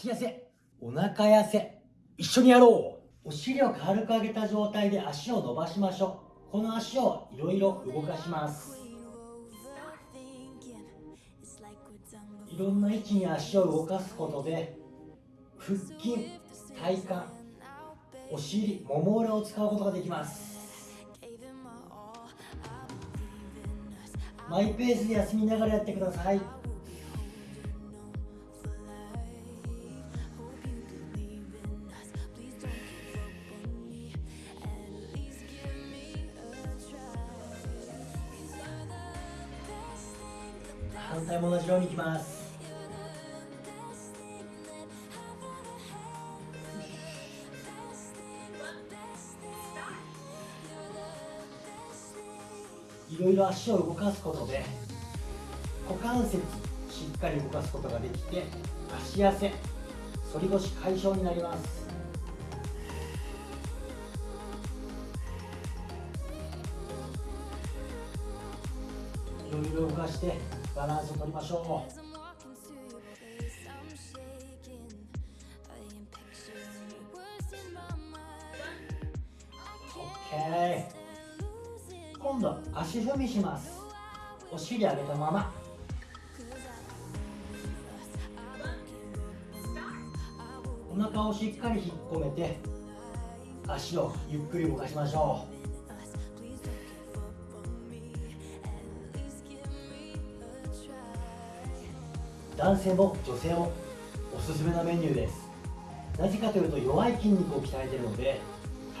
足痩せ。お腹痩せ。一緒にやろう。お尻を軽く上げた状態で足を伸ばしましょう。この足をいろいろ動かします。いろんな位置に足を動かすことで腹筋体幹お尻もも裏を使うことができます。マイペースで休みながらやってください。反対も同じようにいきます。いろいろ足を動かすことで股関節しっかり動かすことができて足痩せ反り腰解消になります。いろいろ動かしてバランスを取りましょう。OK 今度足踏みします。お尻上げたまま。お腹をしっかり引っ込めて足をゆっくり動かしましょう。男性も女性もおすすめなメニューです。なぜかというと弱い筋肉を鍛えているので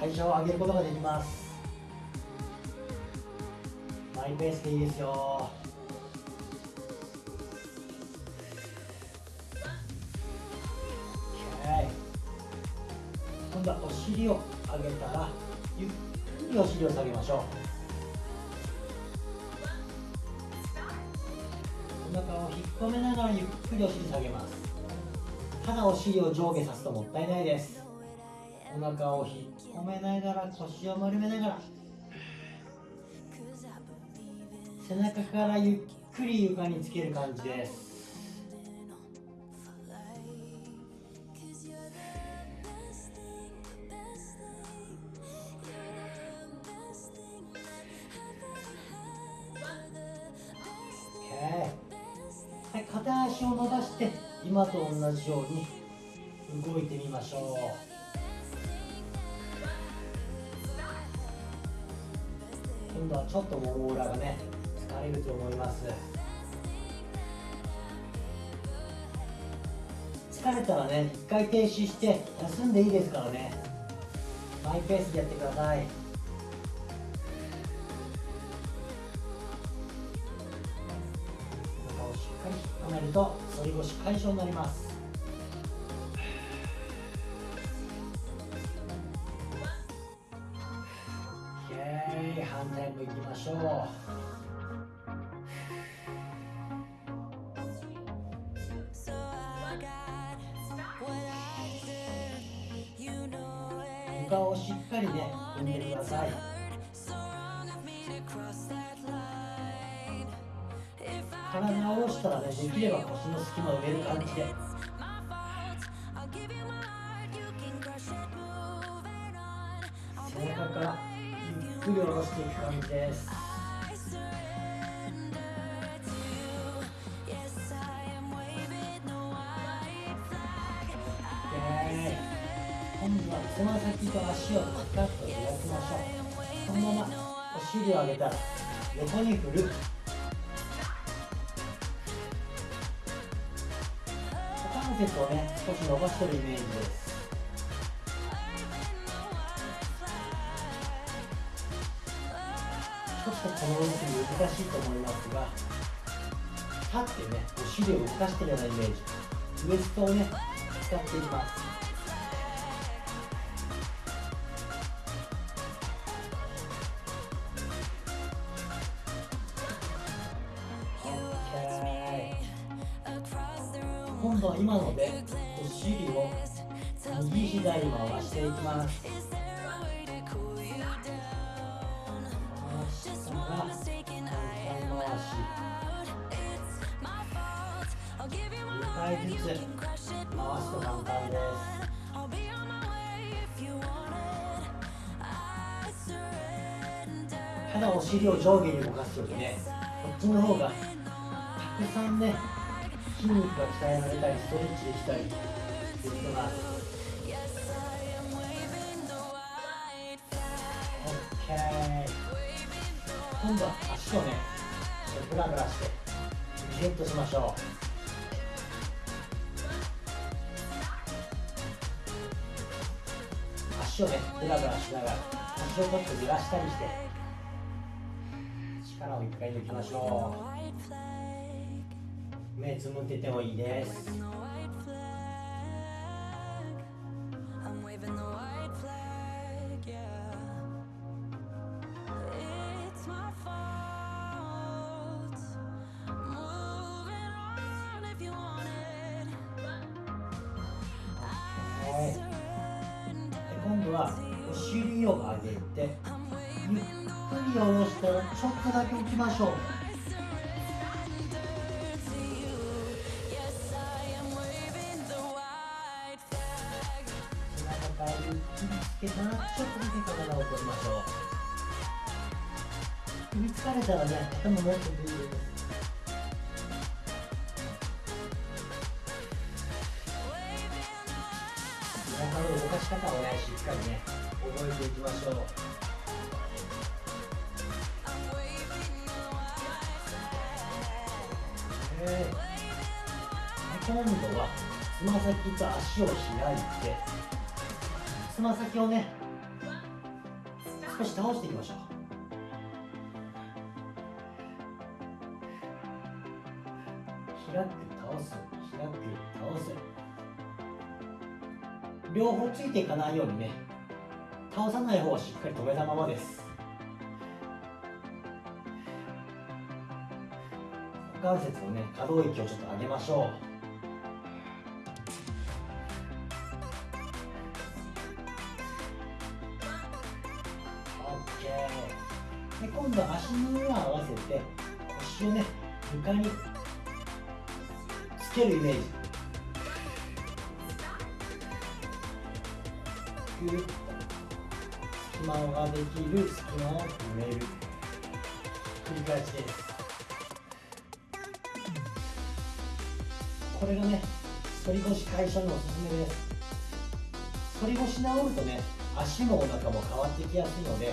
代謝を上げることができます。マイペースでいいですよ。OK 今度はお尻を上げたらゆっくりお尻を下げましょう。止めながらゆっくりお尻下げます。ただお尻を上下さすともったいないです。お腹を引っ込めながら腰を丸めながら。背中からゆっくり床につける感じです。足を伸ばして今と同じように動いてみましょう。今度はちょっともも裏がね疲れると思います。疲れたらね一回停止して休んでいいですからね。マイペースでやってください。ると反り腰解消になります。反対もいきましょう。床をしっかりね踏んでください。体を下ろしたらねできれば腰の隙間を埋める感じで背中からゆっくり下ろしていく感じです。今度はつま先と足をパカッと開きましょう。そのままお尻を上げたら横に振る。節をね少し伸ばしてるイメージです。ちょっとこの動き難しいと思いますが立ってねお尻を動かしてるようなイメージ。ウエストをね使っていきます。今度は今のでお尻を右左回していきます。回したら回し床回ずつ回す。と簡単です。ただお尻を上下に動かす。よりねこっちの方がたくさんね筋肉が鍛えられたりストレッチできたりすることが OK 今度は足をねブラブラしてリセットしましょう足をねブラブラしながら足をちょっと揺らしたりして力を一回抜きましょう目つむっててもいいです。今度はお尻を上げてゆっくり下ろしたちょっとだけおきましょう。中からゆっくりつけたらちょっとだけ体を取りましょう首疲れたらね頭持っててい。い。です背中の動かし方をねしっかりね覚えてい。きましょう I'm waving the white flag. えー今度はつま先と足を開い。てつま先をね少し倒していきましょう。開く倒す開く倒す。両方ついていかないようにね倒さない方はしっかり止めたままです。股関節のね可動域をちょっと上げましょう。今度は足の裏を合わせて腰をね床につけるイメージ。ぐっと隙間ができる隙間を埋める。繰り返しです。これがね反り腰解消のおすすめです。反り腰治るとね足もお腹も変わってきやすいので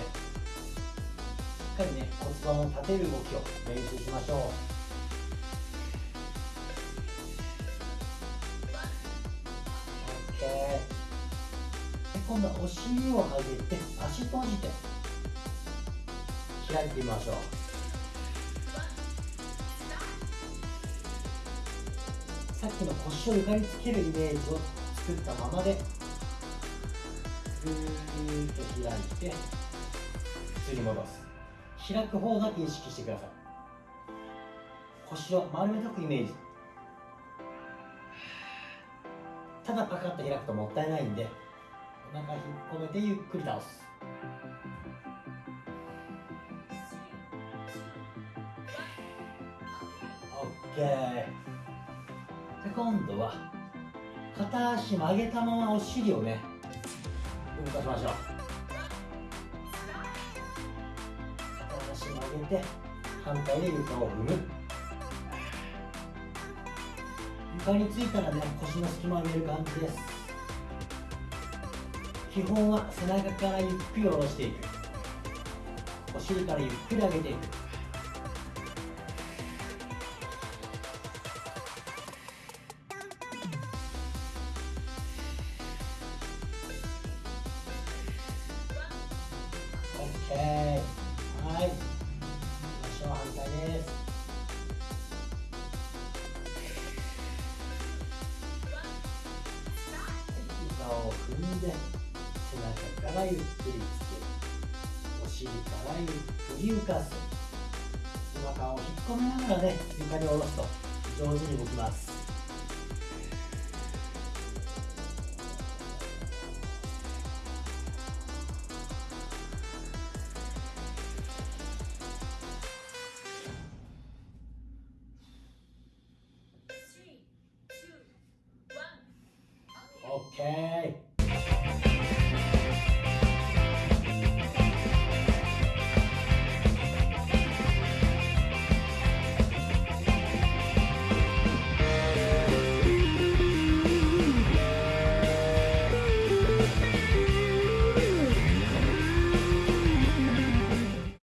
かりね骨盤を立てる動きを練習しましょう。OK で今度はお尻を上げて足閉じて開いてみましょう。さっきの腰を床につけるイメージを作ったままでぐーっと開いて普通に戻す。開く方だけ意識してください。腰を丸めとくイメージ。ただパカッと開くともったいないんでお腹引っ込めてゆっくり倒す。OK で今度は片足曲げたままお尻をね動かしましょう。上げて反対で床を踏む。床についたらね腰の隙間を埋める感じです。基本は背中からゆっくり下ろしていく。お尻からゆっくり上げていく。しょう反対です膝を踏んで背中からゆっくりつけお尻からゆっくり浮かす。背中を引っ込めながらね床に下ろすと上手に動きます。ケー